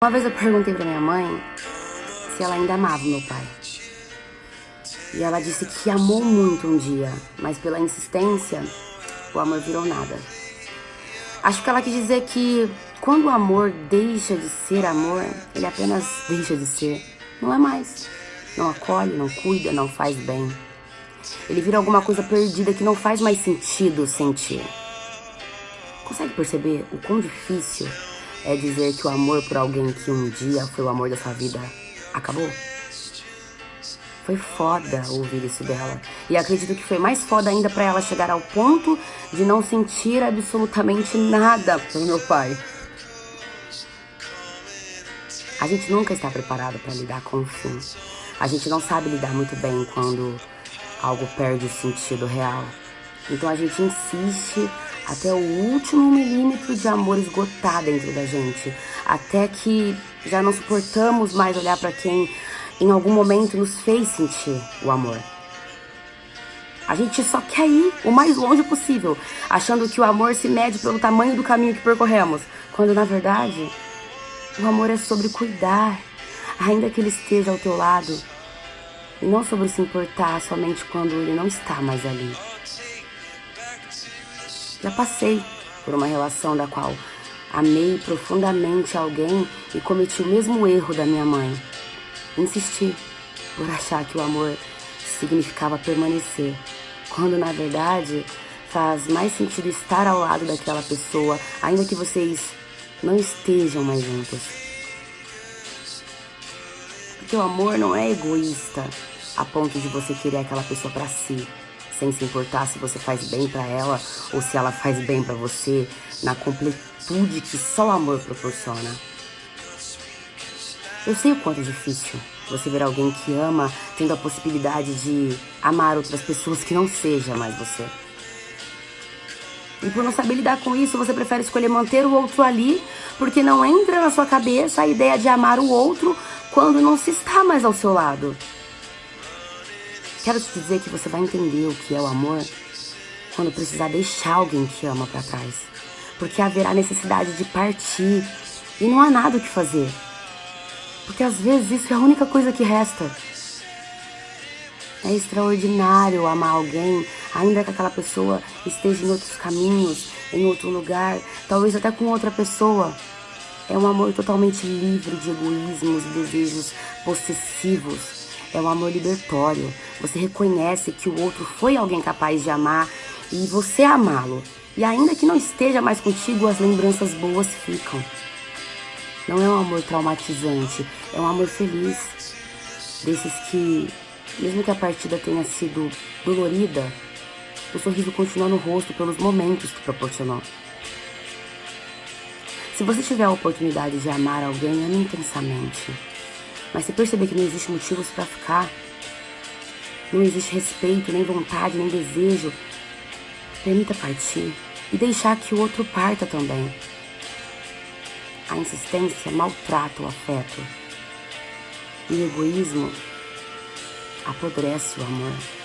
Uma vez eu perguntei pra minha mãe se ela ainda amava meu pai. E ela disse que amou muito um dia, mas pela insistência, o amor virou nada. Acho que ela quis dizer que quando o amor deixa de ser amor, ele apenas deixa de ser. Não é mais. Não acolhe, não cuida, não faz bem. Ele vira alguma coisa perdida que não faz mais sentido sentir. Consegue perceber o quão difícil é dizer que o amor por alguém que um dia foi o amor da sua vida acabou? Foi foda ouvir isso dela. E acredito que foi mais foda ainda para ela chegar ao ponto de não sentir absolutamente nada pelo meu pai. A gente nunca está preparado para lidar com o fim. A gente não sabe lidar muito bem quando algo perde o sentido real. Então a gente insiste até o último milímetro de amor esgotar dentro da gente, até que já não suportamos mais olhar para quem em algum momento nos fez sentir o amor. A gente só quer ir o mais longe possível, achando que o amor se mede pelo tamanho do caminho que percorremos, quando na verdade o amor é sobre cuidar, ainda que ele esteja ao teu lado, e não sobre se importar somente quando ele não está mais ali. Já passei por uma relação da qual amei profundamente alguém e cometi o mesmo erro da minha mãe. Insisti por achar que o amor significava permanecer, quando na verdade faz mais sentido estar ao lado daquela pessoa, ainda que vocês não estejam mais juntos. Porque o amor não é egoísta a ponto de você querer aquela pessoa para si sem se importar se você faz bem para ela ou se ela faz bem para você, na completude que só o amor proporciona. Eu sei o quanto é difícil você ver alguém que ama tendo a possibilidade de amar outras pessoas que não seja mais você. E por não saber lidar com isso, você prefere escolher manter o outro ali, porque não entra na sua cabeça a ideia de amar o outro quando não se está mais ao seu lado. Quero te dizer que você vai entender o que é o amor quando precisar deixar alguém que ama para trás. Porque haverá necessidade de partir e não há nada o que fazer. Porque às vezes isso é a única coisa que resta. É extraordinário amar alguém, ainda que aquela pessoa esteja em outros caminhos, em outro lugar, talvez até com outra pessoa. É um amor totalmente livre de egoísmos e desejos possessivos é um amor libertório. Você reconhece que o outro foi alguém capaz de amar e você amá-lo. E ainda que não esteja mais contigo, as lembranças boas ficam. Não é um amor traumatizante, é um amor feliz. Desses que, mesmo que a partida tenha sido dolorida, o sorriso continua no rosto pelos momentos que proporcionou. Se você tiver a oportunidade de amar alguém, ame intensamente. Mas se perceber que não existe motivos para ficar, não existe respeito, nem vontade, nem desejo, permita partir e deixar que o outro parta também. A insistência maltrata o afeto e o egoísmo apodrece o amor.